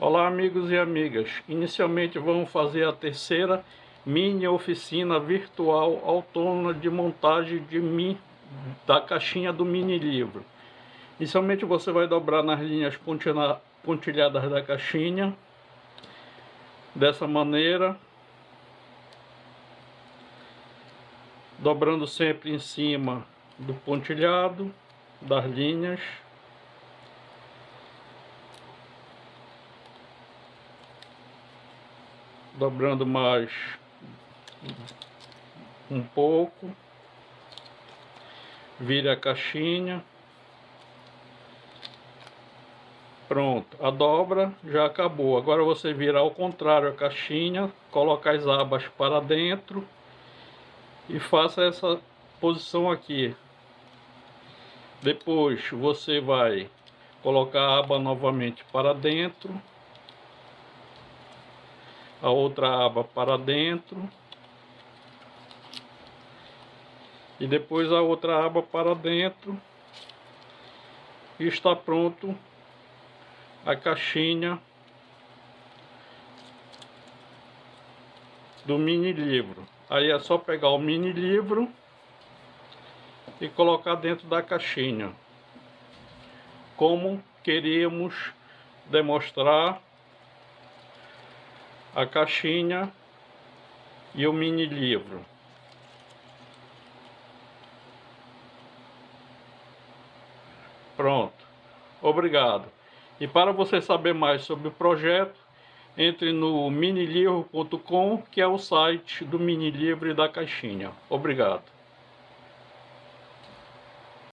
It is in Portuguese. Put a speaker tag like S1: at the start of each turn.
S1: Olá amigos e amigas, inicialmente vamos fazer a terceira mini oficina virtual autônoma de montagem de mi, da caixinha do mini livro. Inicialmente você vai dobrar nas linhas pontilhadas da caixinha, dessa maneira, dobrando sempre em cima do pontilhado das linhas. Dobrando mais um pouco, vira a caixinha, pronto, a dobra já acabou, agora você vira ao contrário a caixinha, coloca as abas para dentro e faça essa posição aqui, depois você vai colocar a aba novamente para dentro a outra aba para dentro. E depois a outra aba para dentro. E está pronto a caixinha do mini livro. Aí é só pegar o mini livro e colocar dentro da caixinha. Como queríamos demonstrar a caixinha e o mini livro. Pronto. Obrigado. E para você saber mais sobre o projeto, entre no minilivro.com, que é o site do mini livro e da caixinha. Obrigado.